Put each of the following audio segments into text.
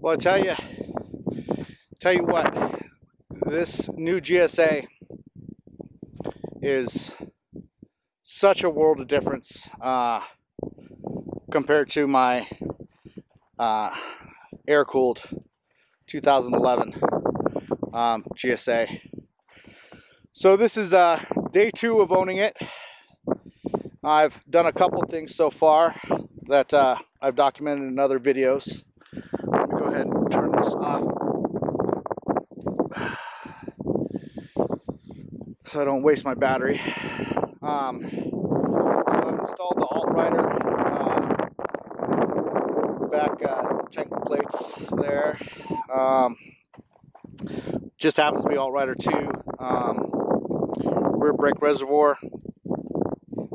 Well, I tell you, tell you what, this new GSA is such a world of difference uh, compared to my uh, air-cooled 2011 um, GSA. So this is uh, day two of owning it. I've done a couple things so far that uh, I've documented in other videos. Go ahead and turn this off so I don't waste my battery. Um, so I've installed the AltRider uh, back uh, tank plates there. Um, just happens to be AltRider 2 um, rear brake reservoir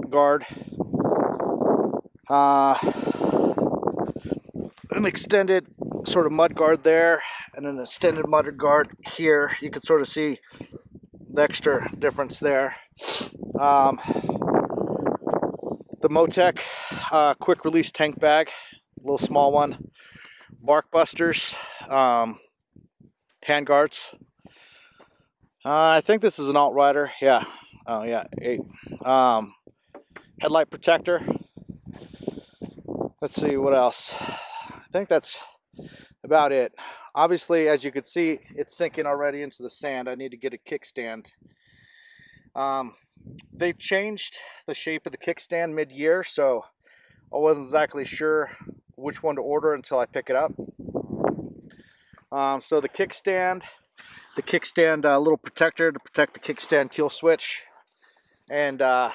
guard. Uh, an extended sort of mud guard there and an extended mud guard here. You can sort of see the extra difference there. Um, the Motec uh, quick release tank bag, little small one. Bark busters, um, hand guards. Uh, I think this is an AltRider. Yeah. Oh yeah, eight. Um, headlight protector. Let's see what else. I think that's about it. Obviously, as you can see, it's sinking already into the sand. I need to get a kickstand. Um, they've changed the shape of the kickstand mid-year, so I wasn't exactly sure which one to order until I pick it up. Um, so the kickstand, the kickstand uh, little protector to protect the kickstand kill switch, and uh,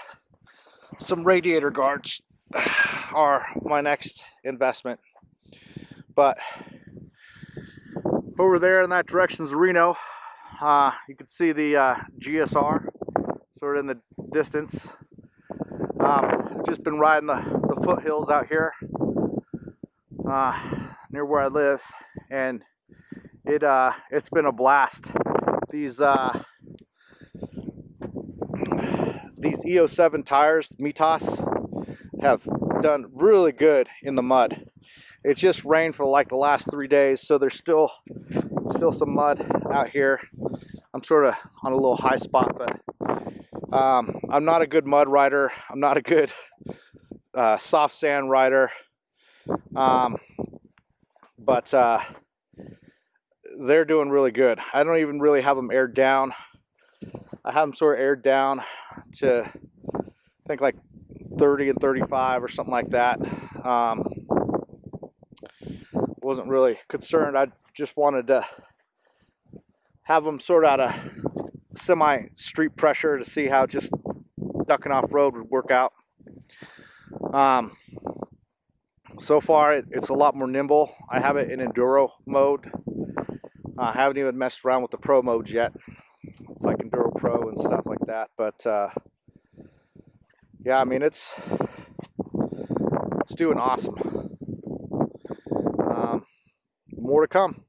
some radiator guards are my next investment. But over there in that direction is Reno. Uh, you can see the uh, GSR sort of in the distance. Um, just been riding the, the foothills out here uh, near where I live, and it uh, it's been a blast. These uh, these E07 tires, Mitas, have done really good in the mud. It just rained for like the last three days, so there's still still some mud out here. I'm sort of on a little high spot, but um, I'm not a good mud rider. I'm not a good uh, soft sand rider. Um, but uh, they're doing really good. I don't even really have them aired down. I have them sort of aired down to I think like 30 and 35 or something like that. Um, wasn't really concerned. I just wanted to have them sort out a semi street pressure to see how just ducking off road would work out. Um, so far, it, it's a lot more nimble. I have it in enduro mode. I haven't even messed around with the pro mode yet, like Enduro Pro and stuff like that. But uh, yeah, I mean it's it's doing awesome. More to come.